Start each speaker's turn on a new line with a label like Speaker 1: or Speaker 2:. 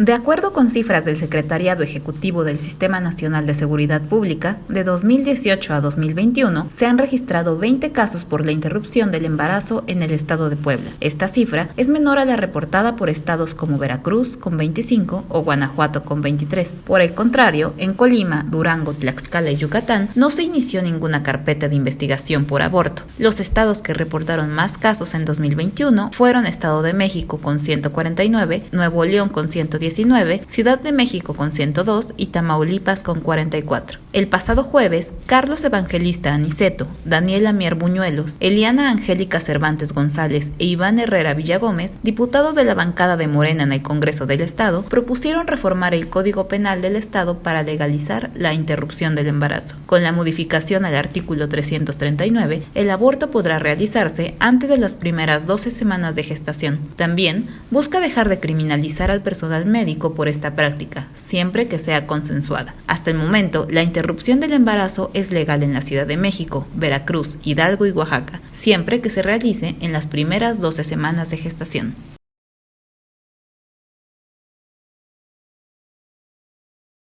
Speaker 1: De acuerdo con cifras del Secretariado Ejecutivo del Sistema Nacional de Seguridad Pública, de 2018 a 2021 se han registrado 20 casos por la interrupción del embarazo en el estado de Puebla. Esta cifra es menor a la reportada por estados como Veracruz con 25 o Guanajuato con 23. Por el contrario, en Colima, Durango, Tlaxcala y Yucatán no se inició ninguna carpeta de investigación por aborto. Los estados que reportaron más casos en 2021 fueron Estado de México con 149, Nuevo León con 110 Ciudad de México con 102 y Tamaulipas con 44. El pasado jueves, Carlos Evangelista Aniceto, Daniela Mier Buñuelos, Eliana Angélica Cervantes González e Iván Herrera Villagómez, diputados de la bancada de Morena en el Congreso del Estado, propusieron reformar el Código Penal del Estado para legalizar la interrupción del embarazo. Con la modificación al artículo 339, el aborto podrá realizarse antes de las primeras 12 semanas de gestación. También busca dejar de criminalizar al personal médico médico por esta práctica, siempre que sea consensuada. Hasta el momento, la interrupción del embarazo es legal en la Ciudad de México, Veracruz, Hidalgo y Oaxaca, siempre que se realice en las primeras 12 semanas de gestación.